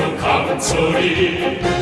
속에서 강철이